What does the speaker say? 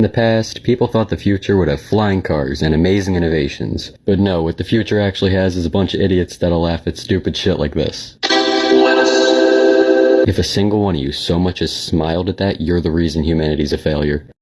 In the past, people thought the future would have flying cars and amazing innovations. But no, what the future actually has is a bunch of idiots that'll laugh at stupid shit like this. If a single one of you so much as smiled at that, you're the reason humanity's a failure.